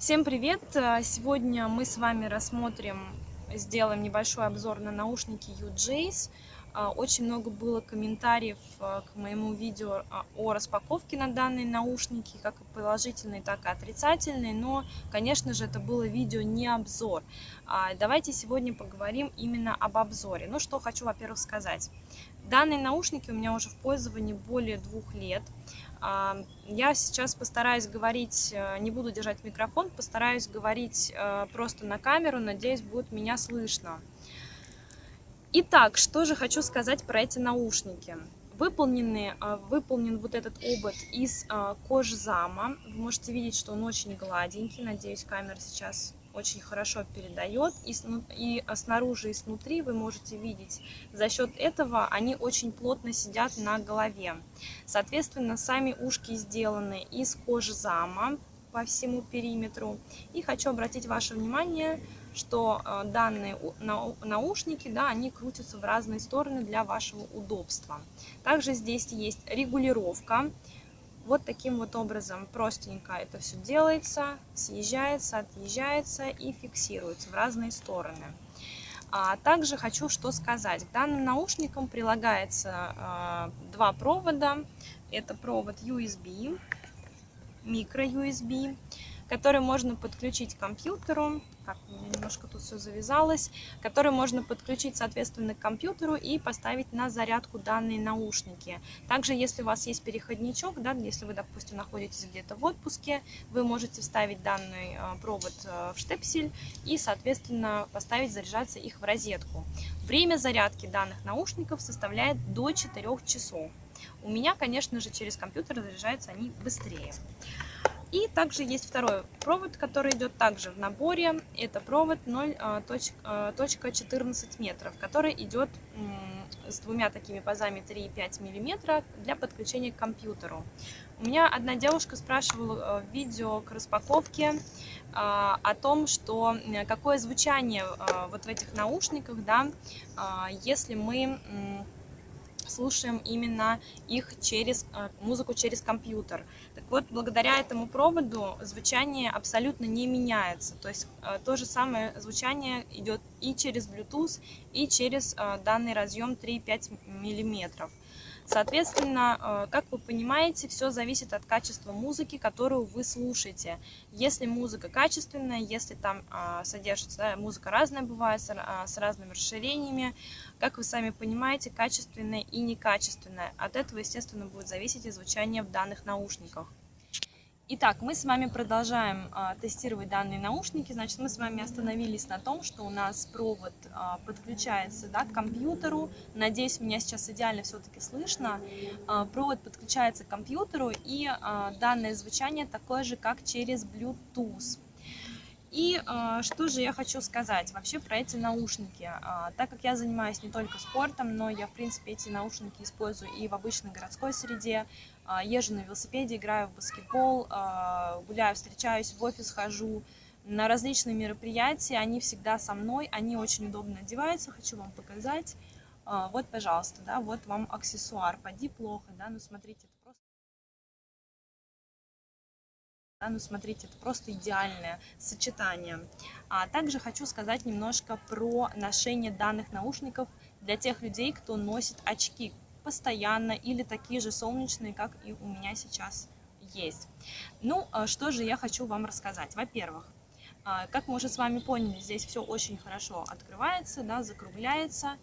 Всем привет! А, Сегодня мы с вами рассмотрим, сделаем небольшой обзор на наушники UJace. А, Очень много было комментариев а, к моему видео о распаковке на данные наушники, как и положительные, так и отрицательные, но, конечно же, это было видео не обзор. Давайте сегодня поговорим именно об обзоре. Ну, что хочу, во-первых, сказать. Данные наушники у меня уже в пользовании более двух лет. Я сейчас постараюсь говорить, э, не буду держать микрофон, постараюсь говорить э, просто на камеру, надеюсь, будет меня слышно. Итак, что же хочу сказать про эти наушники. Выполнены, э, выполнен вот этот обод из кожзама. Вы можете видеть, что он очень гладенький. Надеюсь, камера сейчас очень хорошо передает. И, и снаружи, и снутри вы можете видеть, за счет этого они очень плотно сидят на голове. Соответственно, сами ушки сделаны из кожи зама по всему периметру. И хочу обратить ваше внимание, что э, данные наушники, да, они крутятся в разные стороны для вашего удобства. Также здесь есть регулировка вот таким вот образом простенько это все делается, съезжается, отъезжается и фиксируется в разные стороны. А также хочу что сказать. К данным наушникам прилагается э, два провода. Это провод USB, микро USB который можно подключить к компьютеру, как у меня немножко тут все завязалось, который можно подключить, соответственно, к компьютеру и поставить на зарядку данные наушники. Также, если у вас есть переходничок, да, если вы, допустим, находитесь где-то в отпуске, вы можете вставить данный э, провод э, в штепсель и, соответственно, поставить заряжаться их в розетку. Время зарядки данных наушников составляет до 4 часов. У меня, конечно же, через компьютер заряжаются они быстрее. И также есть второй провод, который идет также в наборе. Это провод 0.14 а, метров, который идет с двумя такими пазами 3,5 мм для подключения к компьютеру. У меня одна девушка спрашивала в видео к распаковке а, о том, что какое звучание а, вот в этих наушниках, да, если мы слушаем именно их через э, музыку через компьютер. Так вот, благодаря этому проводу звучание абсолютно не меняется. То есть э, то же самое звучание идет и через Bluetooth, и через э, данный разъем 3,5 миллиметров. Соответственно, э, как вы понимаете, все зависит от качества музыки, которую вы слушаете. Если музыка качественная, если там а, содержится, музыка разная бывает, а, с разными расширениями, как вы сами понимаете, качественная и некачественная. От этого, естественно, будет зависеть и звучание в данных наушниках. Итак, мы с вами продолжаем а, тестировать данные наушники. Значит, мы с вами остановились на том, что у нас провод а, подключается да, к компьютеру. Надеюсь, меня сейчас идеально все-таки слышно. А, провод подключается к компьютеру, и а, данное звучание такое же, как через Bluetooth. И э, что же я хочу сказать вообще про эти наушники. Э, так как я занимаюсь не только спортом, но я, в принципе, эти наушники использую и в обычной городской среде. Э, езжу на велосипеде, играю в баскетбол, э, гуляю, встречаюсь, в офис хожу. На различные мероприятия, они всегда со мной, они очень удобно одеваются, хочу вам показать. Э, вот, пожалуйста, да, вот вам аксессуар. Поди плохо, да, ну смотрите, Да, ну, смотрите, это просто идеальное сочетание. А также хочу сказать немножко про ношение данных наушников для тех людей, кто носит очки постоянно или такие же солнечные, как и у меня сейчас есть. Ну, а что же я хочу вам рассказать. Во-первых, а, как мы уже с вами поняли, здесь все очень хорошо открывается, да, закругляется.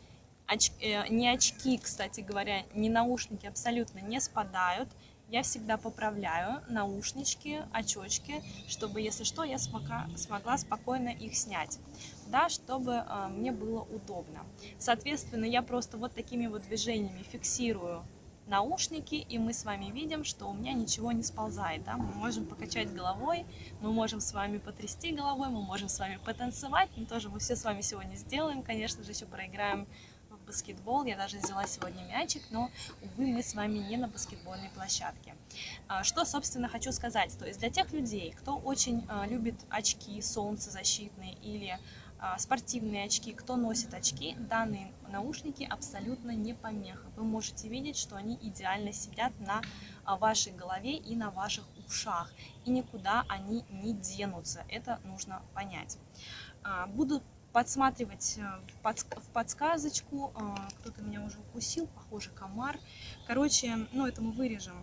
Оч... Э, не очки, кстати говоря, не наушники абсолютно не спадают я всегда поправляю наушнички, очечки, чтобы, если что, я смогла, смогла спокойно их снять, да, чтобы э, мне было удобно. Соответственно, я просто вот такими вот движениями фиксирую наушники, и мы с вами видим, что у меня ничего не сползает. Да? Мы можем покачать головой, мы можем с вами потрясти головой, мы можем с вами потанцевать, мы тоже мы все с вами сегодня сделаем, конечно же, еще проиграем баскетбол. Я даже взяла сегодня мячик, но, увы, мы с вами не на баскетбольной площадке. А, что, собственно, хочу сказать. То есть для тех людей, кто очень а, любит очки солнцезащитные или а, спортивные очки, кто носит очки, данные наушники абсолютно не помеха. Вы можете видеть, что они идеально сидят на вашей голове и на ваших ушах. И никуда они не денутся. Это нужно понять. Буду подсматривать э, в подсказочку. А, кто-то меня уже укусил, похоже, комар. Короче, ну это мы вырежем.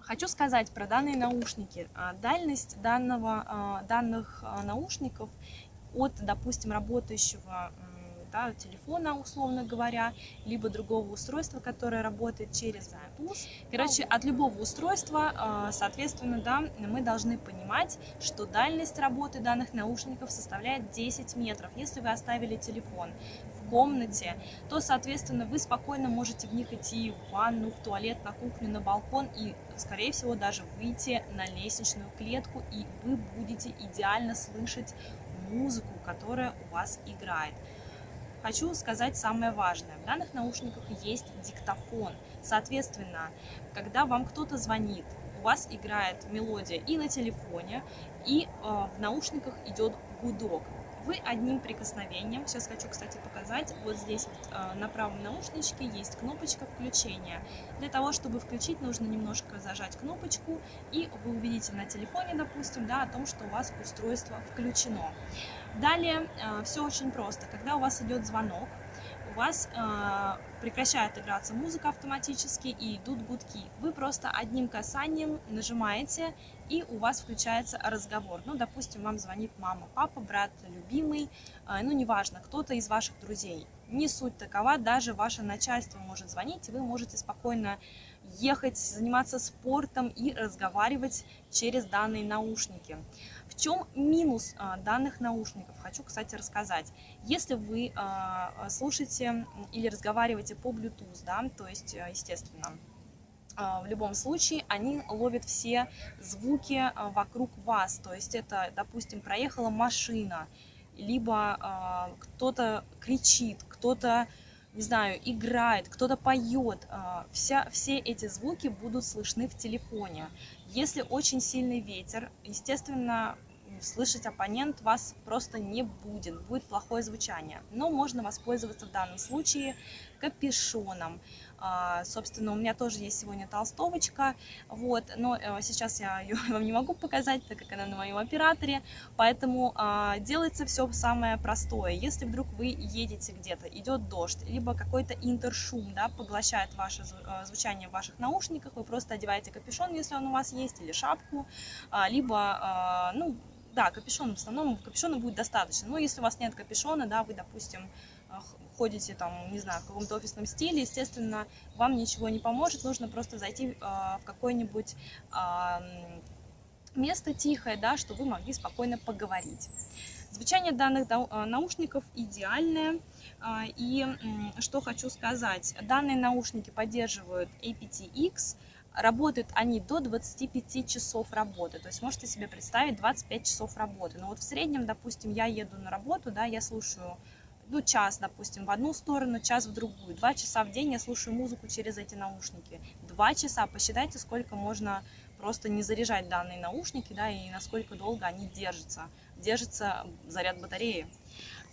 Хочу сказать про данные наушники. Дальность данного, а, наушников от, допустим, работающего да, телефона, условно говоря, либо другого устройства, которое работает через Bluetooth. Короче, от любого устройства, а, соответственно, да, мы должны понимать, что дальность работы данных наушников составляет 10 метров. Если вы оставили телефон в комнате, то, соответственно, вы спокойно можете в них идти в ванну, в туалет, на кухню, на балкон и, скорее всего, даже выйти на лестничную клетку, и вы будете идеально слышать музыку, которая у вас играет. Хочу сказать самое важное. В данных наушниках есть диктофон. Соответственно, когда вам кто-то звонит, у вас играет мелодия и на телефоне, и э, в наушниках идет гудок вы одним прикосновением, сейчас хочу, кстати, показать, вот здесь вот, э, на правом наушничке есть кнопочка включения. Для того, чтобы включить, нужно немножко зажать кнопочку, и вы увидите на телефоне, допустим, да, о том, что у вас устройство включено. Далее э, все очень просто. Когда у вас идет звонок, у вас э, прекращает играться музыка автоматически и идут гудки. Вы просто одним касанием нажимаете и у вас включается разговор. Ну, допустим, вам звонит мама, папа, брат, любимый, э, ну, неважно, кто-то из ваших друзей. Не суть такова, даже ваше начальство может звонить, и вы можете спокойно ехать, заниматься спортом и разговаривать через данные наушники. Чем минус а, данных наушников? Хочу, кстати, рассказать. Если вы а, слушаете или разговариваете по Bluetooth, да, то есть, естественно, а, в любом случае они ловят все звуки вокруг вас. То есть это, допустим, проехала машина, либо кто-то кричит, кто-то не знаю, играет, кто-то поет, а, вся, все эти звуки будут слышны в телефоне. Если очень сильный ветер, естественно, слышать оппонент вас просто не будет, будет плохое звучание. Но можно воспользоваться в данном случае капюшоном. А, собственно, у меня тоже есть сегодня толстовочка, вот, но э, сейчас я ее вам не могу показать, так как она на моем операторе, поэтому а, делается все самое простое. Если вдруг вы едете где-то, идет дождь, либо какой-то интершум, да, поглощает ваше э, звучание в ваших наушниках, вы просто одеваете капюшон, если он у вас есть, или шапку, а, либо, ну, да, капюшон в основном, капюшона будет достаточно. Но если у вас нет капюшона, да, вы, допустим, ходите там, не знаю, в каком-то офисном стиле, естественно, вам ничего не поможет, нужно просто зайти э, в какое-нибудь э, место тихое, да, чтобы вы могли спокойно поговорить. Звучание данных наушников идеальное. И что хочу сказать, данные наушники поддерживают aptX, Работают они до 25 часов работы, то есть можете себе представить 25 часов работы. Но вот в среднем, допустим, я еду на работу, да, я слушаю ну, час, допустим, в одну сторону, час в другую. Два часа в день я слушаю музыку через эти наушники. Два часа, посчитайте, сколько можно просто не заряжать данные наушники, да, и насколько долго они держатся. Держится заряд батареи.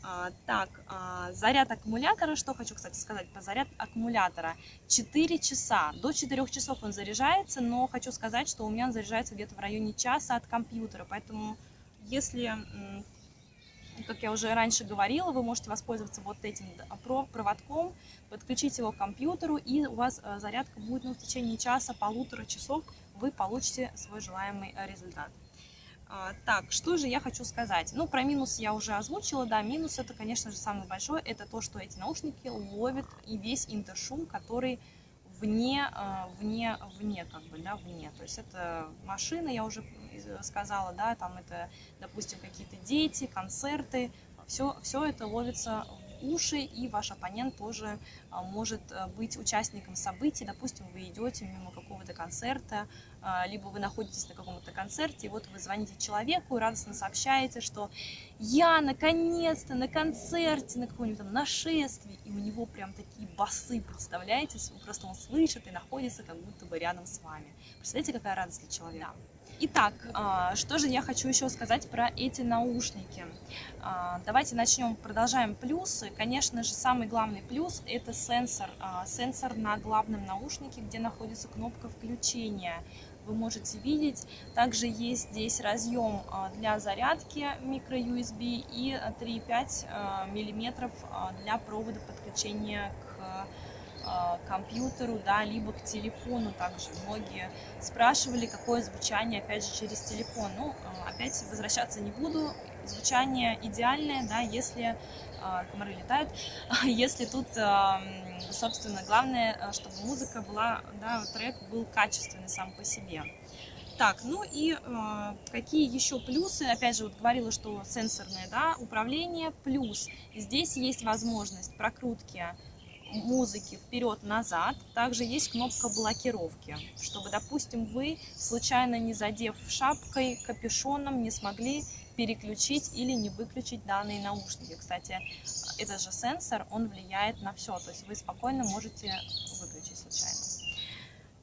А, так, а, заряд аккумулятора, что хочу, кстати, сказать по заряд аккумулятора. 4 часа, до 4 часов он заряжается, но хочу сказать, что у меня он заряжается где-то в районе часа от компьютера, поэтому если как я уже раньше говорила, вы можете воспользоваться вот этим проводком, подключить его к компьютеру, и у вас э, зарядка будет ну, в течение часа, полутора часов, вы получите свой желаемый э, результат. А, так, что же я хочу сказать? Ну, про минус я уже озвучила, да, минус это, конечно же, самый большой, это то, что эти наушники ловят и весь интершум, который вне, э, вне, вне, как бы, да, вне. То есть это машина, я уже сказала, да, там это, допустим, какие-то дети, концерты, все, все это ловится уши, и ваш оппонент тоже а, может э, быть участником событий. Допустим, вы идете мимо какого-то концерта, а, либо вы находитесь на каком-то концерте, и вот вы звоните человеку и радостно сообщаете, что я наконец-то на концерте, на каком-нибудь там нашествии, и у него прям такие басы, представляете? Просто он слышит и находится как будто бы рядом с вами. Представляете, какая радость для человека? Итак, а, что же я хочу еще сказать про эти наушники. А, давайте начнем, продолжаем плюсы. Конечно же, самый главный плюс это сенсор. А, сенсор на главном наушнике, где находится кнопка включения. Вы можете видеть. Также есть здесь разъем для зарядки micro-USB и 3,5 миллиметров для провода подключения к компьютеру, да, либо к телефону также. Многие спрашивали, какое звучание, опять же, через телефон. Ну, э, опять возвращаться не буду. Звучание идеальное, да, если э, комары летают, если тут, собственно, главное, чтобы музыка была, да, трек был качественный сам по себе. Так, ну и э, какие еще плюсы? Опять же, вот говорила, что сенсорное да, управление. Плюс здесь есть возможность прокрутки музыки вперед-назад. Также есть кнопка блокировки, чтобы, допустим, вы, случайно не задев шапкой, капюшоном, не смогли переключить или не выключить данные наушники. Кстати, этот же сенсор, он влияет на все, то есть вы спокойно можете выключить случайно.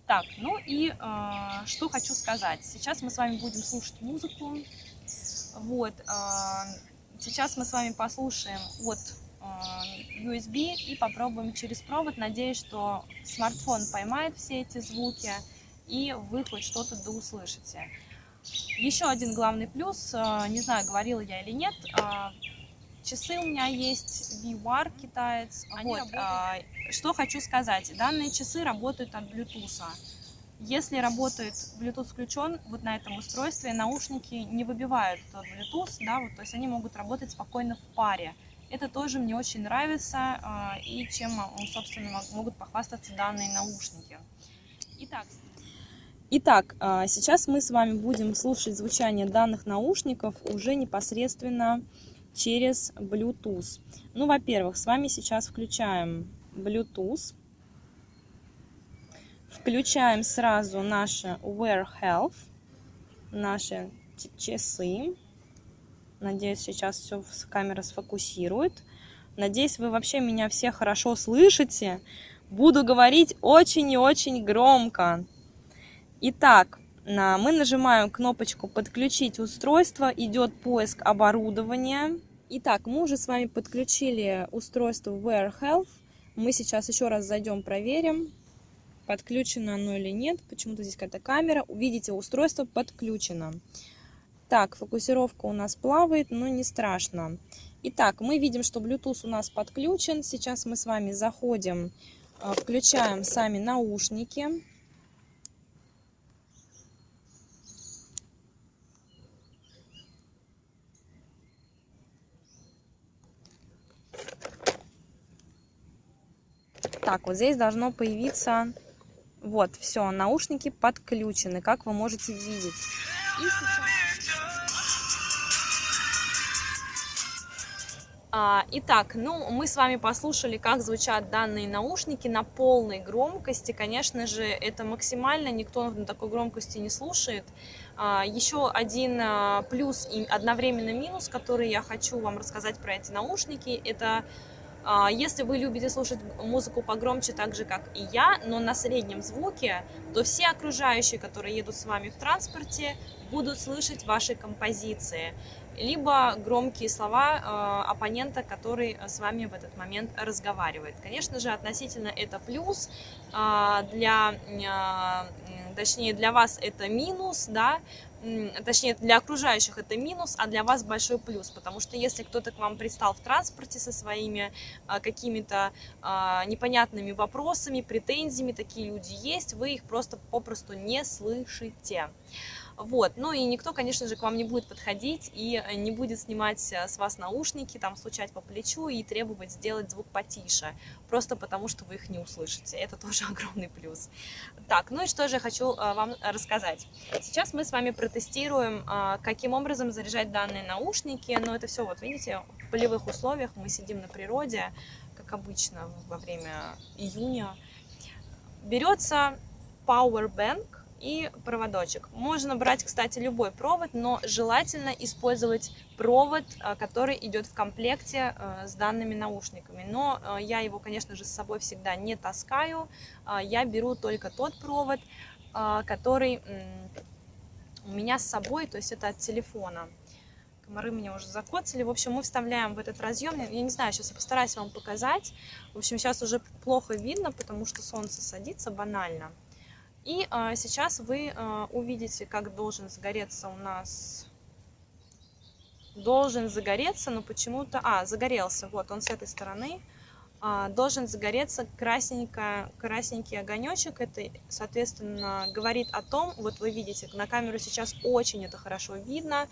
Так, ну и э, что хочу сказать. Сейчас мы с вами будем слушать музыку. Вот, э, сейчас мы с вами послушаем от USB и попробуем через провод. Надеюсь, что смартфон поймает все эти звуки и вы хоть что-то да услышите. Еще один главный плюс, э, не знаю, говорила я или нет, э, часы у меня есть VR китаец. Они вот, что хочу сказать, данные часы работают от Bluetooth. Если работает Bluetooth включен, вот на этом устройстве наушники не выбивают тот Bluetooth, да, вот, то есть они могут работать спокойно в паре. Это тоже мне очень нравится а, и чем, собственно, могут похвастаться данные наушники. Итак, Итак, а, сейчас мы с вами будем слушать звучание данных наушников уже непосредственно через Bluetooth. Ну, во-первых, с вами сейчас включаем Bluetooth. Включаем сразу наши Wear Health, наши часы. Надеюсь, сейчас все камера сфокусирует. Надеюсь, вы вообще меня все хорошо слышите. Буду говорить очень и очень громко. Итак, мы нажимаем кнопочку «Подключить устройство», идет поиск оборудования. Итак, мы уже с вами подключили устройство Wear Health. Мы сейчас еще раз зайдем, проверим, подключено оно или нет. Почему-то здесь какая-то камера. Увидите, устройство подключено. Так, фокусировка у нас плавает, но не страшно. Итак, мы видим, что Bluetooth у нас подключен. Сейчас мы с вами заходим, а, включаем сами наушники. Так, вот здесь должно появиться... Вот, все, наушники подключены, как вы можете видеть. И сейчас... А, итак, ну, мы с вами послушали, как звучат данные наушники на полной громкости. Конечно же, это максимально, никто на такой громкости не слушает. А, еще один а, плюс и одновременно минус, который я хочу вам рассказать про эти наушники, это если вы любите слушать музыку погромче, так же, как и я, но на среднем звуке, то все окружающие, которые едут с вами в транспорте, будут слышать ваши композиции либо громкие слова э, оппонента, который с вами в этот момент разговаривает. Конечно же, относительно это плюс, э, для, точнее, для вас это минус, да, точнее, для окружающих это минус, а для вас большой плюс, потому что если кто-то к вам пристал в транспорте со своими а, какими-то а, непонятными вопросами, претензиями, такие люди есть, вы их просто попросту не слышите. Вот. Ну и никто, конечно же, к вам не будет подходить и э, не будет снимать э, с вас наушники, там стучать по плечу и требовать сделать звук потише, просто потому что вы их не услышите. Это тоже огромный плюс. Так, ну и что же я хочу э, вам рассказать. Сейчас мы с вами протестируем, каким образом заряжать данные наушники. Но это все, вот видите, в полевых условиях мы сидим на природе, как обычно во время июня. Берется Power Bank, и проводочек. Можно брать, кстати, любой провод, но желательно использовать провод, э, который идет в комплекте э, с данными наушниками. Но э, я его, конечно же, с собой всегда не таскаю. Я беру только тот провод, который у меня с собой, то есть это от телефона. Комары меня уже закоцали. В общем, мы вставляем в этот разъем. Я не знаю, сейчас я постараюсь вам показать. В общем, сейчас уже плохо видно, потому что солнце садится банально. И а, сейчас вы а, увидите, как должен загореться у нас... Должен загореться, но почему-то... А, загорелся. Вот, он с этой стороны. А, должен загореться красненько, красненький огонечек. Это, соответственно, говорит о том... Вот вы видите, на камеру сейчас очень это хорошо видно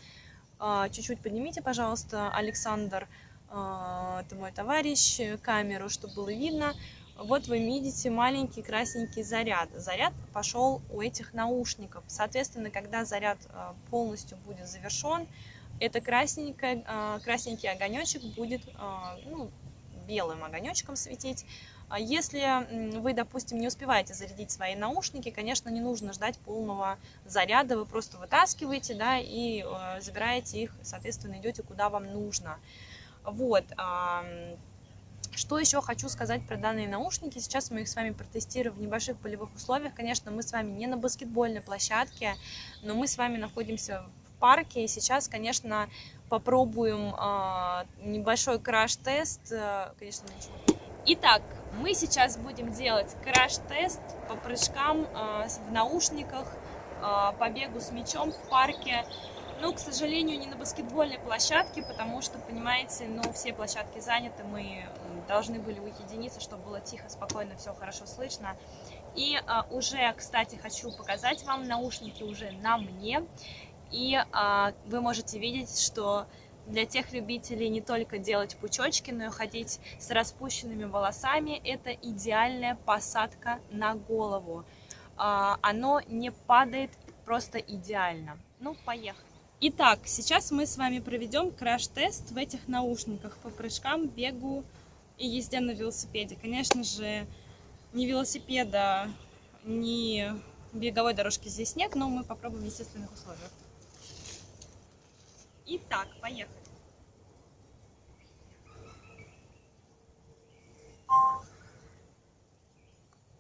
чуть-чуть поднимите, пожалуйста, Александр, это мой товарищ, камеру, чтобы было видно. Вот вы видите маленький красненький заряд. Заряд пошел у этих наушников. Соответственно, когда заряд а, полностью будет завершен, это красненький, красненький огонечек будет ну, белым огонечком светить. А если вы, допустим, не успеваете зарядить свои наушники, конечно, не нужно ждать полного заряда, вы просто вытаскиваете, да, и э, забираете их, соответственно, идете куда вам нужно. Вот. Что еще хочу сказать про данные наушники? Сейчас мы их с вами протестируем в небольших полевых условиях. Конечно, мы с вами не на баскетбольной площадке, но мы с вами находимся в парке. И сейчас, конечно, попробуем э, небольшой краш-тест. Э, конечно, ничего. Итак, мы сейчас будем делать краш-тест по прыжкам э, в наушниках, э, по бегу с мячом в парке. Ну, к сожалению, не на баскетбольной площадке, потому что, понимаете, ну, все площадки заняты, мы должны были уединиться, чтобы было тихо, спокойно, все хорошо слышно. И а, уже, кстати, хочу показать вам наушники уже на мне. И а, вы можете видеть, что для тех любителей не только делать пучочки, но и ходить с распущенными волосами. Это идеальная посадка на голову. А, оно не падает просто идеально. Ну, поехали. Итак, сейчас мы с вами проведем краш-тест в этих наушниках по прыжкам, бегу и езде на велосипеде. Конечно же, ни велосипеда, ни беговой дорожки здесь нет, но мы попробуем в естественных условиях. Итак, поехали.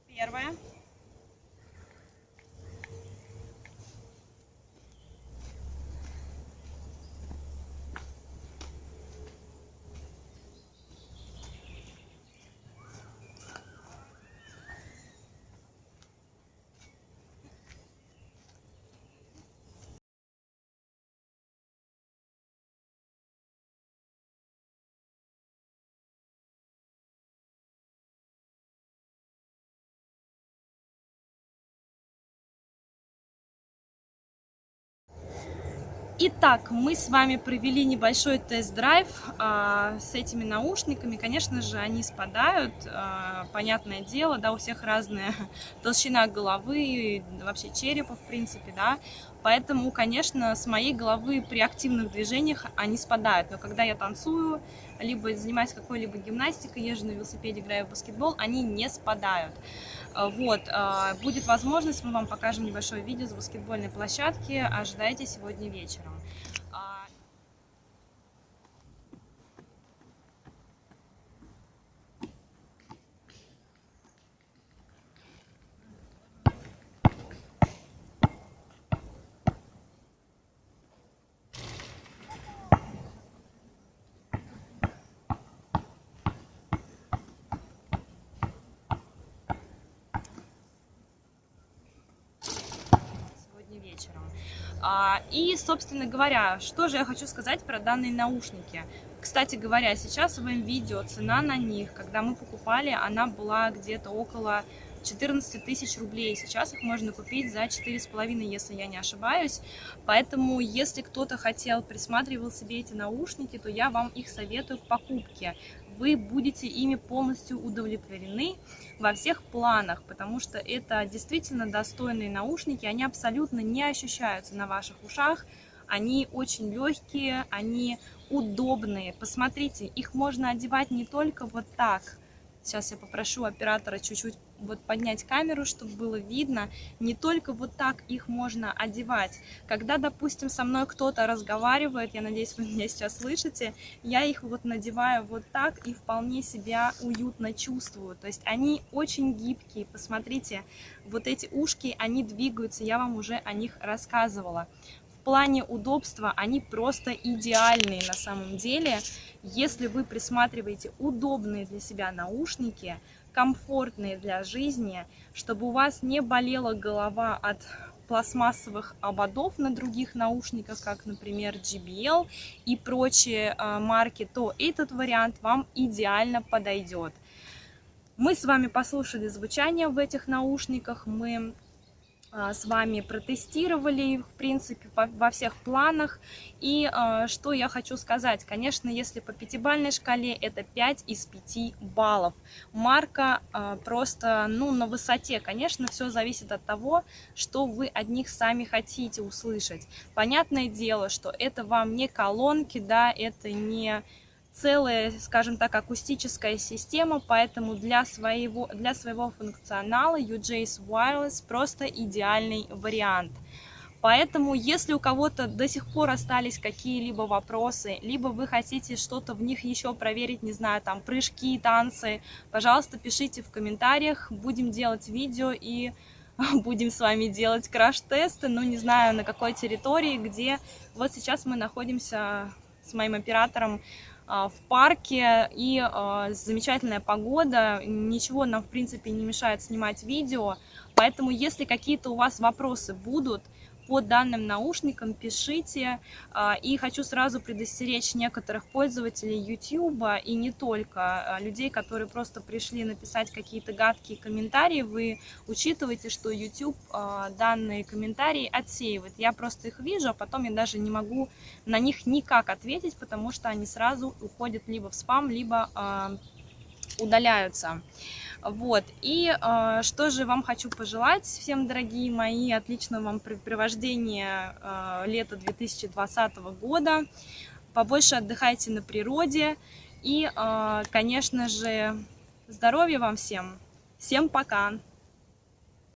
Первое. Итак, мы с вами провели небольшой тест-драйв а, с этими наушниками. Конечно же, они спадают, а, понятное дело, да, у всех разная толщина головы, вообще черепа, в принципе, да. Поэтому, конечно, с моей головы при активных движениях они спадают. Но когда я танцую, либо занимаюсь какой-либо гимнастикой, езжу на велосипеде, играю в баскетбол, они не спадают. А, вот, а, будет возможность, мы вам покажем небольшое видео с баскетбольной площадки, ожидайте сегодня вечером. вечером. А, и, собственно говоря, что же я хочу сказать про данные наушники. Кстати говоря, сейчас в видео цена на них, когда мы покупали, она была где-то около 14 тысяч рублей. Сейчас их можно купить за 4,5, если я не ошибаюсь. Поэтому, если кто-то хотел, присматривал себе эти наушники, то я вам их советую к покупке. Вы будете ими полностью удовлетворены во всех планах, потому что это действительно достойные наушники, они абсолютно не ощущаются на ваших ушах, они очень легкие, они удобные. Посмотрите, их можно одевать не только вот так. Сейчас я попрошу оператора чуть-чуть вот поднять камеру, чтобы было видно. Не только вот так их можно одевать. Когда, допустим, со мной кто-то разговаривает, я надеюсь, вы меня сейчас слышите, я их вот надеваю вот так и вполне себя уютно чувствую. То есть они очень гибкие. Посмотрите, вот эти ушки, они двигаются, я вам уже о них рассказывала. Плане удобства они просто идеальные на самом деле. Если вы присматриваете удобные для себя наушники, комфортные для жизни, чтобы у вас не болела голова от пластмассовых ободов на других наушниках, как, например, JBL и прочие э, марки, то этот вариант вам идеально подойдет. Мы с вами послушали звучание в этих наушниках, мы а, с вами протестировали, в принципе, во всех планах. И а, что я хочу сказать, конечно, если по пятибалльной шкале, это 5 из 5 баллов. Марка а, просто, ну, на высоте. Конечно, все зависит от того, что вы от них сами хотите услышать. Понятное дело, что это вам не колонки, да, это не целая, скажем так, акустическая система, поэтому для своего, для своего функционала UJ's Wireless просто идеальный вариант. Поэтому, если у кого-то до сих пор остались какие-либо вопросы, либо вы хотите что-то в них еще проверить, не знаю, там, прыжки, танцы, пожалуйста, пишите в комментариях, будем делать видео и будем с вами делать краш-тесты, но не знаю, на какой территории, где. Вот сейчас мы находимся с моим оператором в парке и а, замечательная погода, ничего нам в принципе не мешает снимать видео, поэтому если какие-то у вас вопросы будут, по данным наушникам пишите. А, и хочу сразу предостеречь некоторых пользователей YouTube и не только, а, людей, которые просто пришли написать какие-то гадкие комментарии. Вы учитывайте, что YouTube а, данные комментарии отсеивает. Я просто их вижу, а потом я даже не могу на них никак ответить, потому что они сразу уходят либо в спам, либо удаляются. Вот, и э, что же вам хочу пожелать всем, дорогие мои, отличного вам привождения э, лета 2020 года. Побольше отдыхайте на природе и, э, конечно же, здоровья вам всем. Всем пока!